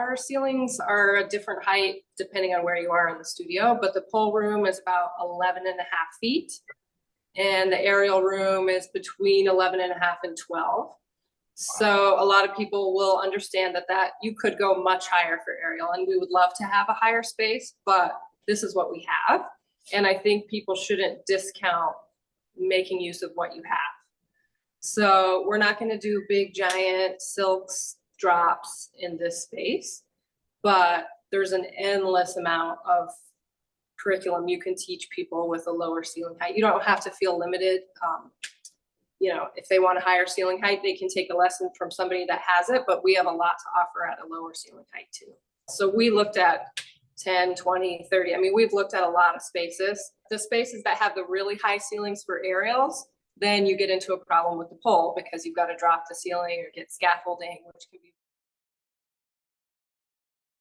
Our ceilings are a different height depending on where you are in the studio, but the pole room is about 11 and a half feet. And the aerial room is between 11 and a half and 12. So a lot of people will understand that that you could go much higher for aerial and we would love to have a higher space, but this is what we have. And I think people shouldn't discount making use of what you have. So we're not gonna do big giant silks drops in this space. But there's an endless amount of curriculum you can teach people with a lower ceiling height. You don't have to feel limited. Um, you know, if they want a higher ceiling height, they can take a lesson from somebody that has it, but we have a lot to offer at a lower ceiling height too. So we looked at 10, 20, 30. I mean, we've looked at a lot of spaces. The spaces that have the really high ceilings for aerials, then you get into a problem with the pole because you've got to drop the ceiling or get scaffolding, which can be